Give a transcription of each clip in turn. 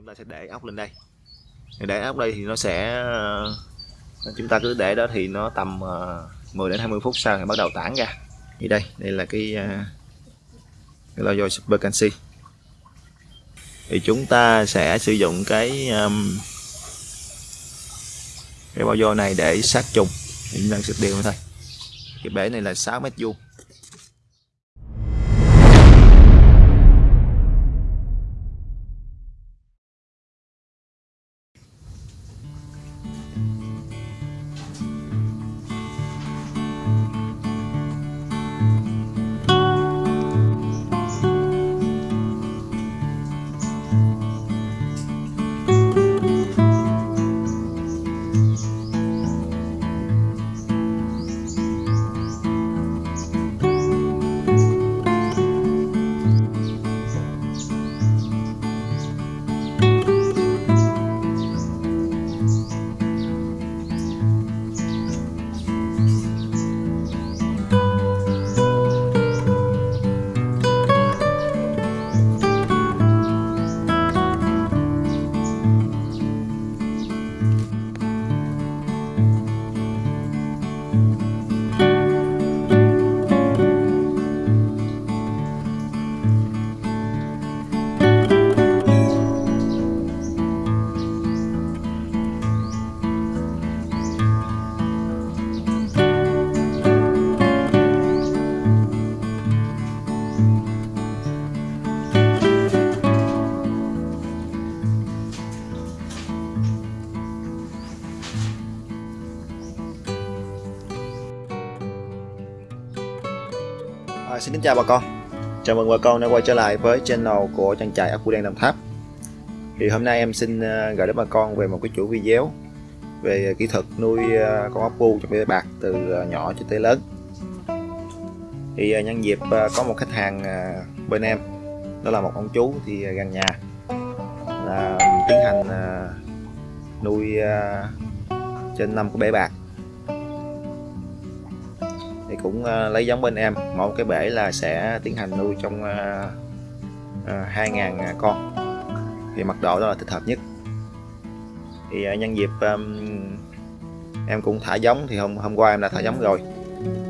chúng ta sẽ để ốc lên đây. Để ốc đây thì nó sẽ ờ, chúng ta cứ để đó thì nó tầm ờ, 10 đến 20 phút sau thì bắt đầu tản ra. Thì đây đây là cái ờ, cái logo super canxi thì chúng ta sẽ sử dụng cái um, cái bao vôi này để sát trùng. Thì chúng ta sẽ điều thôi cái bể này là 6 mét vuông. À, xin kính chào bà con. Chào mừng bà con đã quay trở lại với channel của trang trại ốc đen Đồng Tháp. Thì hôm nay em xin ờ, gửi đến bà con về một cái chuỗi video Về kỹ thuật nuôi ờ, con ốc bu trong bể bạc từ ờ, nhỏ cho tới lớn. Thì nhân dịp có một khách hàng bên em Đó là một ông chú thì gần nhà là tiến hành nuôi trên năm cái bể bạc cũng ờ, lấy giống bên em. Một cái bể là sẽ tiến hành nuôi trong ờ, ờ, 2.000 con. Thì mật độ đó là thích hợp nhất. Thì nhân dịp em cũng thả giống thì hôm hôm qua em đã thả giống rồi.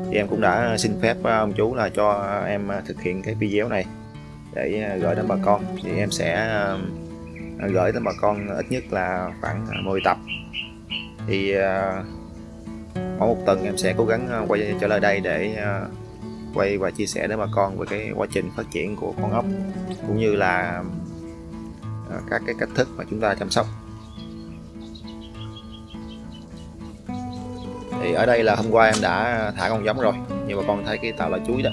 Thì em cũng đã xin phép ông chú là cho em thực hiện cái video này để gửi đến bà con. Thì em sẽ gửi đến bà con ít nhất là khoảng 10 tập. Thì mỗi một tuần em sẽ cố gắng ờ, quay trở lại đây để ờ, quay và chia sẻ đến bà con về cái quá trình phát triển của con ốc, cũng như là ờ, các cái cách thức mà chúng ta chăm sóc. Thì ở đây là hôm qua em đã thả con giống rồi như bà con thấy cái tàu là chuối đó.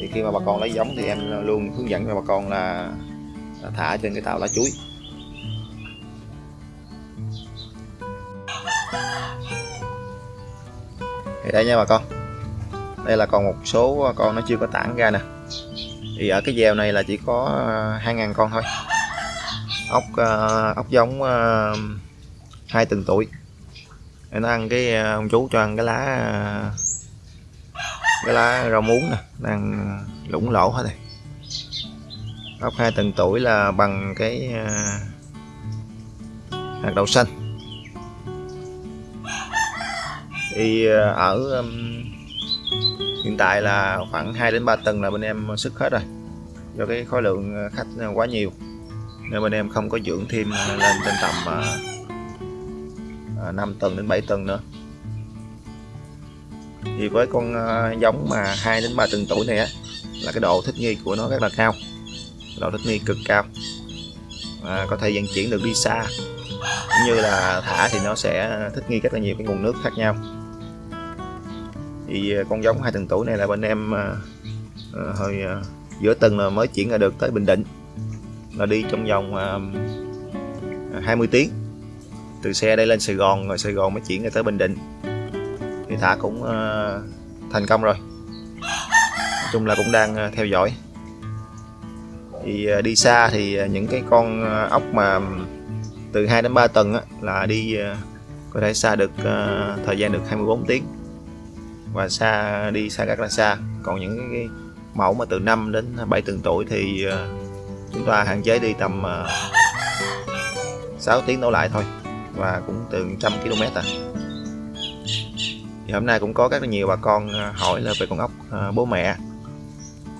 Thì khi mà bà con lấy giống thì em luôn hướng dẫn cho bà con là thả trên cái tàu lá chuối. Thì đây nha bà con. Đây là còn một số à, con nó chưa có tản ra nè. Thì ở cái gieo này là chỉ có à, 2.000 con thôi. Ốc à, ốc giống hai tuần tuổi. Để nó ăn cái ông chú cho ăn cái lá cái lá rau muống nè. Đang lủng lỗ hết này, ốc hai tuần tuổi là bằng cái hạt đậu xanh. Thì ờ, ở um, hiện tại là khoảng 2 đến 3 tầng là bên em sức hết rồi. Do cái khối lượng ờ, khách quá nhiều nên bên em không có dưỡng thêm ờ, lên trên tầm uh, 5 tầng đến 7 tầng nữa. Thì với con giống mà 2 đến 3 tuần tuổi này á là cái độ thích nghi của nó rất là cao độ thích nghi cực cao. À, có thể vận chuyển được đi xa cũng như là thả thì nó sẽ thích nghi rất là nhiều cái nguồn nước khác nhau thì à, con giống hai tuần tuổi này là bên em uh, uh, hồi uh, giữa tuần là mới chuyển ra được tới Bình Định. Là đi trong vòng uh, 20 tiếng. Từ xe đây lên Sài Gòn rồi Sài Gòn mới chuyển ra tới Bình Định. Thì thả cũng uh, thành công rồi. Nói chung là cũng đang uh, theo dõi. Thì uh, đi xa thì uh, những cái con uh, ốc mà từ 2 đến 3 tuần á, là đi uh, có thể xa được uh, thời gian được 24 tiếng và xa đi xa rất là xa còn những cái mẫu mà từ 5 đến 7 tuần tuổi thì ờ, chúng ta hạn chế đi tầm ờ, 6 tiếng đổ lại thôi. Và cũng từ trăm km à. Thì hôm nay cũng có rất là nhiều bà con ờ, hỏi là về con ốc bố mẹ.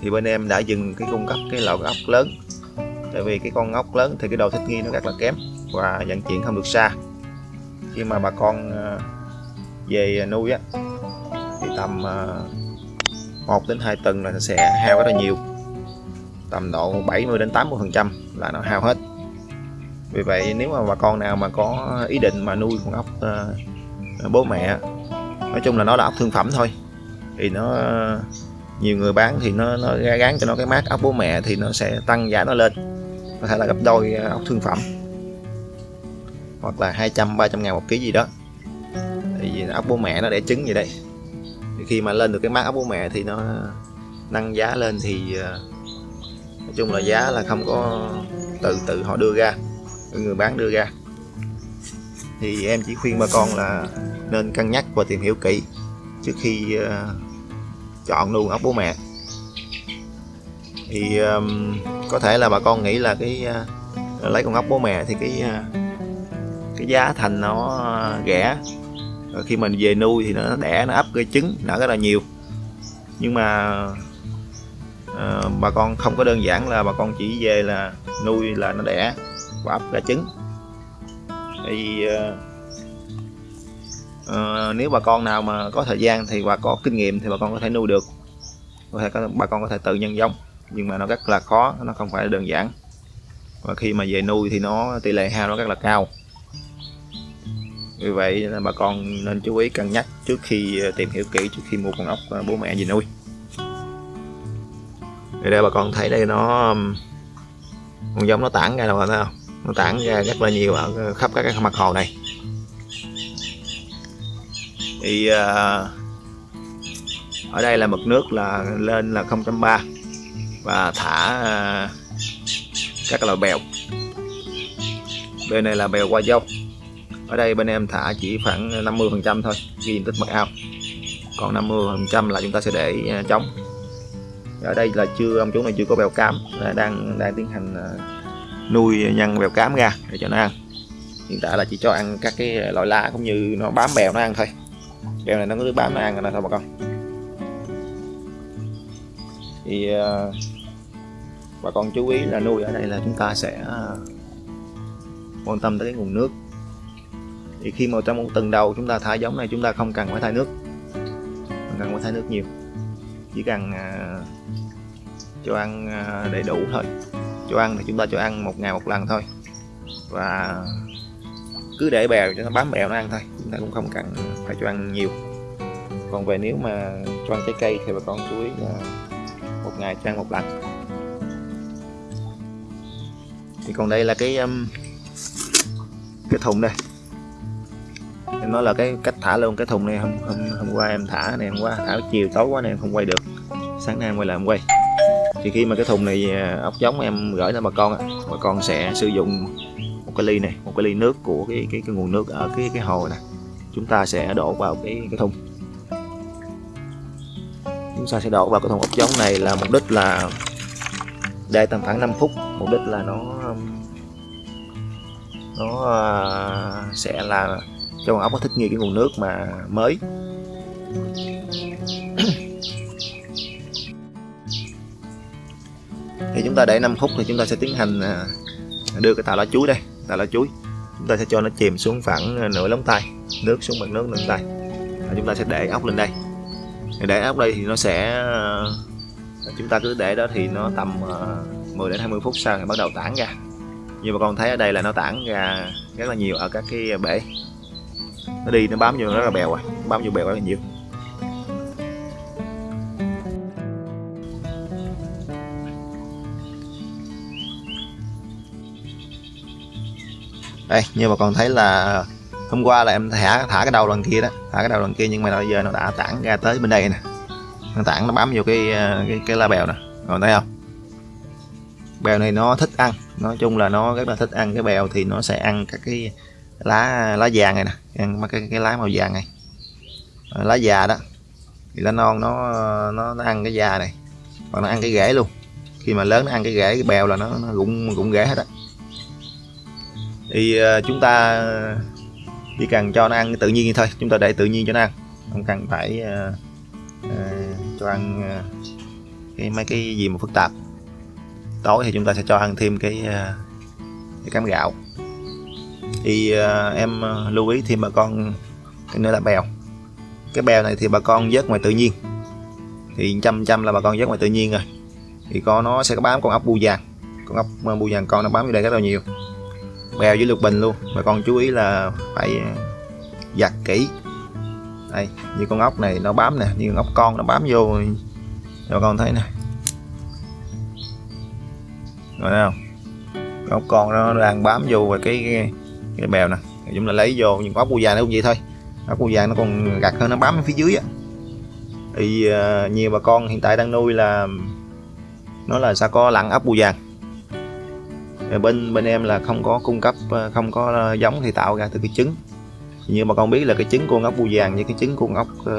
Thì bên em đã dừng cái cung cấp cái loại ốc lớn. Tại vì cái con ốc lớn thì cái độ thích nghi nó rất là kém và vận chuyển không được xa. Khi mà bà con về nuôi á tầm ờ, à, 1 đến 2 tuần là sẽ hao rất là nhiều. Tầm độ 70 đến 80 phần trăm là nó hao hết. Vì vậy nếu mà bà con nào mà có ý định mà nuôi con ốc uh, bố mẹ nói chung là nó là ốc thương phẩm thôi. Thì nó ờ, nhiều người bán thì nó nó gán cho nó cái mát ốc bố mẹ thì nó sẽ tăng giá nó lên. Có thể là gấp đôi ốc thương phẩm. Hoặc là 200 300 ngàn một ký gì đó. Thì ốc bố mẹ nó để trứng gì đây thì khi mà lên được cái mác ốc bố mẹ thì nó nâng giá lên thì ờ, nói chung là giá là không có từ tự họ đưa ra người bán đưa ra. Thì em chỉ khuyên bà con là nên cân nhắc và tìm hiểu kỹ trước khi uh, chọn nuôi ốc bố mẹ. Thì um, có thể là bà con nghĩ là cái uh, lấy con ốc bố mẹ thì cái uh, cái giá thành nó rẻ rồi khi mình về nuôi thì nó đẻ nó ấp cái trứng nở rất là nhiều. Nhưng mà à, bà con không có đơn giản là bà con chỉ về là nuôi là nó đẻ và ấp ra trứng. Thì à, à, nếu bà con nào mà có thời gian thì và có kinh nghiệm thì bà con có thể nuôi được. Có thể bà con có thể tự nhân giống nhưng mà nó rất là khó nó không phải đơn giản. Và khi mà về nuôi thì nó tỷ lệ hao nó rất là cao vì vậy là bà con nên chú ý cân nhắc trước khi ờ, tìm hiểu kỹ, trước khi mua con ốc ờ, bố mẹ về nuôi. Thì đây bà con thấy đây nó con giống nó tản ra đâu thấy không? Nó tản ra rất là nhiều ở khắp các cái mặt hồ này. Thì ờ, ở đây là mực nước là lên là 0.3 và thả các loại bèo. Bên này là bèo qua dâu ở đây bên em thả chỉ khoảng 50 phần trăm thôi, ghi diện tích mật ao. Còn 50 phần trăm là chúng ta sẽ để à, trống. Ở đây là chưa, ông chú này chưa có bèo cam đang đang tiến hành à, nuôi nhân bèo cám ra để cho nó ăn. Hiện tại là chỉ cho ăn các cái loại lá cũng như nó bám bèo nó ăn thôi. Bèo này nó cứ bám nó ăn rồi thôi bà con. Thì à, bà con chú ý là nuôi ở đây là chúng ta sẽ quan tâm tới cái nguồn nước thì khi mà trong một tuần đầu chúng ta thả giống này chúng ta không cần phải thay nước. Không cần phải thay nước nhiều. Chỉ cần à, cho ăn à, đầy đủ thôi. Cho ăn thì chúng ta cho ăn một ngày một lần thôi. Và cứ để bèo cho nó bám bèo nó ăn thôi. Chúng ta cũng không cần phải cho ăn nhiều. Còn về nếu mà cho ăn trái cây thì bà con chú ý là một ngày cho ăn một lần. Thì còn đây là cái um, cái thùng đây em nói là cái cách thả luôn cái thùng này hôm hôm hôm qua em thả này hôm qua thả chiều tối quá này em không quay được. Sáng nay em quay lại em quay. Thì khi mà cái thùng này à, ốc giống em gửi cho bà con bà con sẽ sử dụng một cái ly này một cái ly nước của cái cái, cái nguồn nước ở cái cái hồ này chúng ta sẽ đổ vào cái cái thùng. Chúng ta sẽ đổ vào cái thùng ốc giống này là mục đích là để tầm khoảng 5 phút. Mục đích là nó nó à, sẽ là cho con ốc nó thích nghi cái nguồn nước mà mới. Thì chúng ta để 5 phút thì chúng ta sẽ tiến hành à, đưa cái tàu lá chuối đây tàu lá chuối. Chúng ta sẽ cho nó chìm xuống khoảng nửa lóng tay nước xuống bằng nước nửa tay. Và chúng ta sẽ để ốc lên đây. Để ốc đây thì nó sẽ à, chúng ta cứ để đó thì nó tầm 10 à, đến 20 phút sau thì bắt đầu tản ra. Như bà con thấy ở đây là nó tản ra rất là nhiều ở các cái bể nó đi nó bám vô rất là bèo rồi bám vô bèo rất là nhiều. Đây như bà con thấy là hôm qua là em thả thả cái đầu lần kia đó. Thả cái đầu lần kia nhưng mà bây giờ nó đã tản ra tới bên đây nè. Nó tản nó bám vô cái cái, cái lá bèo nè. Còn thấy không? Bèo này nó thích ăn. Nói chung là nó rất là thích ăn cái bèo thì nó sẽ ăn các cái lá lá vàng này nè. Ăn cái cái lá màu vàng này. Ờ, lá già đó. Thì lá non nó nó, nó ăn cái già này. Hoặc nó ăn cái rễ luôn. Khi mà lớn nó ăn cái rễ cái bèo là nó, nó rụng rụng rễ hết á. Thì uh, chúng ta chỉ cần cho nó ăn tự nhiên thôi. Chúng ta để tự nhiên cho nó ăn. Không cần phải uh, uh, cho ăn uh, cái mấy cái gì mà phức tạp. Tối thì chúng ta sẽ cho ăn thêm cái, uh, cái cám gạo thì uh, em à, lưu ý thêm bà con cái nữa là bèo. Cái bèo này thì bà con vớt ngoài tự nhiên. Thì chăm chăm là bà con vớt ngoài tự nhiên rồi. Thì có nó sẽ có bám con ốc bu vàng. Con ốc à, bu vàng con nó bám vô đây rất là nhiều. Bèo với lục bình luôn. Bà con chú ý là phải giặt kỹ. Đây như con ốc này nó bám nè như con ốc con nó bám vô. Cho con thấy nè. Rồi thấy không? Con ốc con nó đang bám vô và cái, cái, cái bèo nè. Chúng ta lấy vô nhưng có bu vàng nó cũng vậy thôi. Ốc bu vàng nó còn gặt hơn nó bám phía dưới á. Thì uh, nhiều bà con hiện tại đang nuôi là nó là sao có lặn ốc bu vàng bên bên em là không có cung cấp ờ, không có ờ, giống thì tạo ra từ cái trứng. Như mà con biết là cái trứng con ốc bu vàng với cái trứng con ốc uh,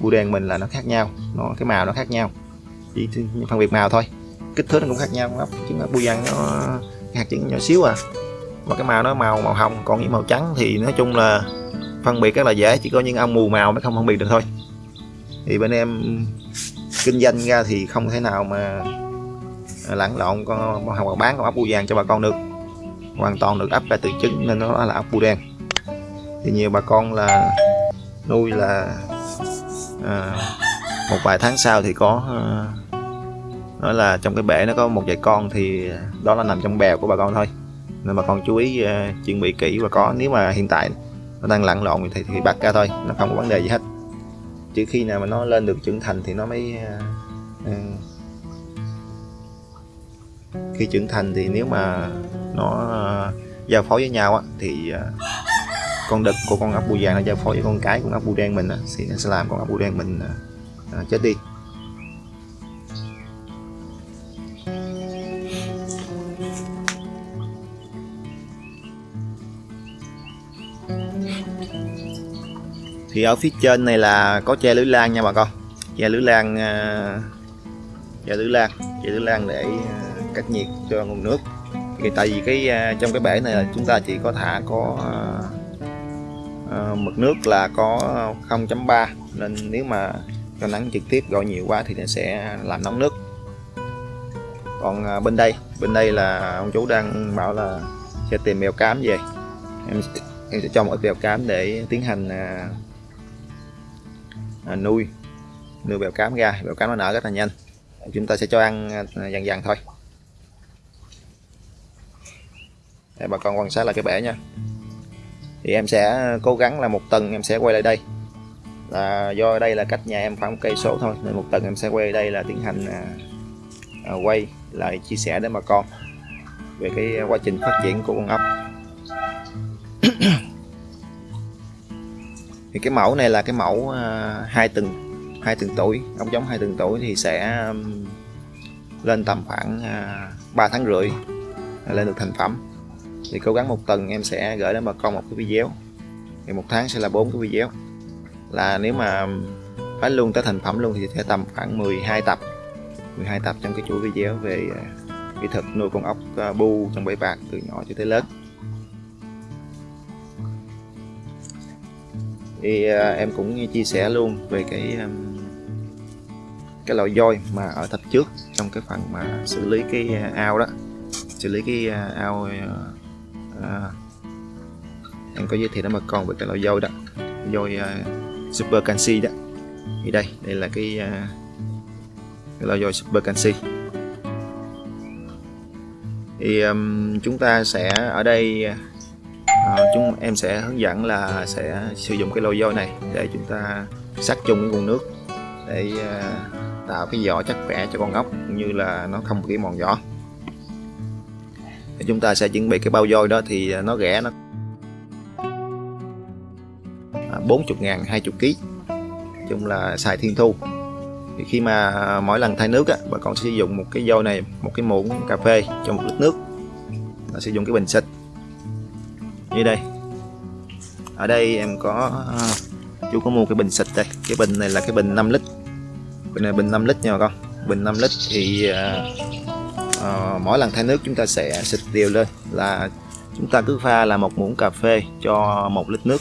bu đen mình là nó khác nhau. Nó cái màu nó khác nhau. Chỉ phân biệt màu thôi. Kích thước nó cũng khác nhau. Ốc trứng ốc bu vàng nó hạt trứng nhỏ xíu à và cái màu nó màu màu hồng còn những màu trắng thì nói chung là phân biệt rất là dễ chỉ có những ông mù màu mới không phân biệt được thôi. Thì bên em kinh doanh ra thì không thể nào mà lẫn lộn con hoặc bán con ốc bu vàng cho bà con được. Hoàn toàn được ấp ra từ trứng nên nó là ốc bu đen. Thì nhiều bà con là nuôi là à, một vài tháng sau thì có à, nói là trong cái bể nó có một vài con thì đó là nằm trong bèo của bà con thôi nên bà con chú ý uh, chuẩn bị kỹ và có nếu mà hiện tại nó đang lặn lộn thì thì bắt ra thôi nó không có vấn đề gì hết. Chỉ khi nào mà nó lên được trưởng thành thì nó mới uh, uh, khi trưởng thành thì nếu mà nó uh, giao phối với nhau á, thì uh, con đực của con ốc bù vàng nó giao phối với con cái con ốc bù đen mình á, thì nó sẽ làm con ốc bù đen mình uh, chết đi. Thì ở phía trên này là có che lưới lan nha bà con. Che lưới lan ờ, che lưới lan che lưới lan để ờ, cách nhiệt cho nguồn nước. Thì tại vì cái ờ, trong cái bể này là chúng ta chỉ có thả có uh, mực nước là có 0.3 nên nếu mà cho nắng trực tiếp gọi nhiều quá thì nó sẽ làm nóng nước. Còn uh, bên đây bên đây là ông chú đang bảo là sẽ tìm mèo cám về. Em em sẽ cho một ít mèo cám để tiến hành uh, à, nuôi. Nuôi bèo cám ra bèo cám nó nở rất là nhanh. Chúng ta sẽ cho ăn à, dần dần thôi. Đây, bà con quan sát lại cái bể nha. Thì em sẽ cố gắng là một tuần em sẽ quay lại đây. Là do đây là cách nhà em khoảng một cây số thôi nên một tuần em sẽ quay đây là tiến hành à, à, quay lại chia sẻ đến bà con về cái quá trình phát triển của con ốc thì cái mẫu này là cái mẫu à, hai tuần hai tuần tuổi ốc giống hai tuần tuổi thì sẽ um, lên tầm khoảng à, 3 tháng rưỡi à, lên được thành phẩm. Thì cố gắng một tuần em sẽ gửi đến bà con một cái video. Thì một tháng sẽ là bốn cái video. Là nếu mà um, phải luôn tới thành phẩm luôn thì sẽ tầm khoảng 12 tập 12 tập trong cái chuỗi video về kỹ thuật nuôi con ốc bu trong bể bạc từ nhỏ cho tới lớn. Thì à, em cũng chia sẻ luôn về cái um, cái loại voi mà ở tập trước trong cái phần mà xử lý cái à, ao đó. Xử lý cái à, ao à, em có giới thiệu đến bà con về cái loại voi đó. Voi uh, super canxi đó. Thì đây đây là cái uh, cái loại voi super canxi thì um, chúng ta sẽ ở đây à, chúng em sẽ hướng dẫn là sẽ sử dụng cái lô dôi này để chúng ta sát chung cái nguồn nước để à, tạo cái vỏ chắc khỏe cho con ốc cũng như là nó không bị mòn vỏ để chúng ta sẽ chuẩn bị cái bao dôi đó thì à, nó rẻ nó à, 40 ngàn 20 kg chung là xài thiên thu. Thì khi mà mỗi lần thay nước á, bà con sẽ sử dụng một cái dôi này một cái muỗng cà phê cho một lít nước. Và sử dụng cái bình xịt như đây. Ở đây em có à, chú có mua cái bình xịt đây. Cái bình này là cái bình 5 lít. Bình này bình 5 lít nha bà con. Bình 5 lít thì uh, uh, mỗi lần thay nước chúng ta sẽ xịt đều lên là chúng ta cứ pha là một muỗng cà phê cho một lít nước.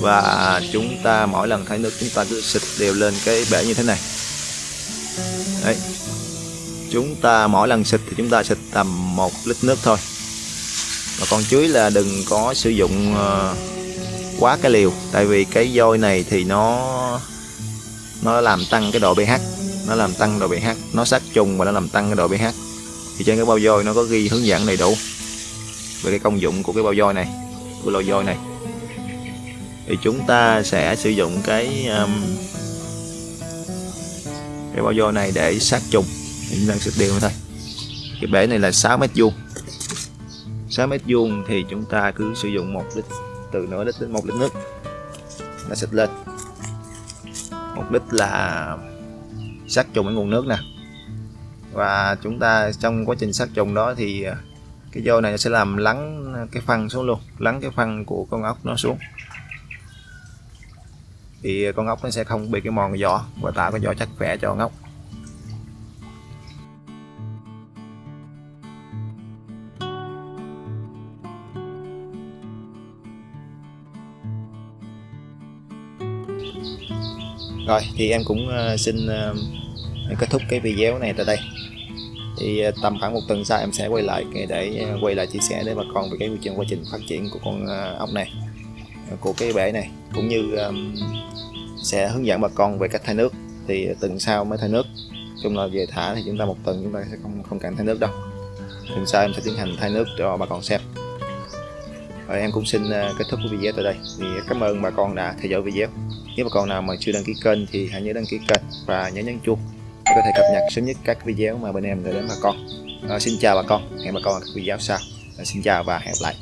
Và chúng ta mỗi lần thay nước chúng ta cứ xịt đều lên cái bể như thế này. Đấy. Chúng ta mỗi lần xịt thì chúng ta xịt tầm một lít nước thôi mà con chuối là đừng có sử dụng ờ, quá cái liều. Tại vì cái vôi này thì nó nó làm tăng cái độ pH. Nó làm tăng độ pH. Nó sát trùng và nó làm tăng cái độ pH. Thì trên cái bao vôi nó có ghi hướng dẫn đầy đủ về cái công dụng của cái bao vôi này của lò vôi này. Thì chúng ta sẽ sử dụng cái um, cái bao vôi này để sát trùng. Chúng ta sẽ điều thôi. Cái bể này là 6 mét vuông. 6 mét vuông thì chúng ta cứ sử dụng một lít, từ nửa lít đến một lít nước. Là xịt lên. Một lít là sát trùng cái nguồn nước nè. Và chúng ta trong quá trình sát trùng đó thì à, cái vô này sẽ làm lắng cái phân xuống luôn, lắng cái phân của con ốc nó xuống. Thì con ốc nó sẽ không bị cái mòn vỏ và tạo cái vỏ chắc khỏe cho con ốc. Rồi, thì em cũng ờ, xin ờ, kết thúc cái video này tại đây. Thì ờ, tầm khoảng một tuần sau em sẽ quay lại để quay lại chia sẻ để bà con về cái quy trình, quá trình phát triển của con ốc này của cái bể này. Cũng như sẽ hướng dẫn bà con về cách thay nước. Thì tuần sau mới thay nước. Chung là về thả thì chúng ta một tuần chúng ta sẽ không không cần thay nước đâu. Tuần sau em sẽ tiến hành thay nước cho bà con xem. Rồi em cũng xin kết thúc cái video tại đây. Thì cảm ơn bà con đã theo dõi video nếu bà con nào mà chưa đăng ký kênh thì hãy nhớ đăng ký kênh và nhớ nhấn chuông để có thể cập nhật sớm nhất các video mà bên em gửi đến bà con. À, xin chào bà con. Hẹn bà con ở các video sau. À, xin chào và hẹn gặp lại.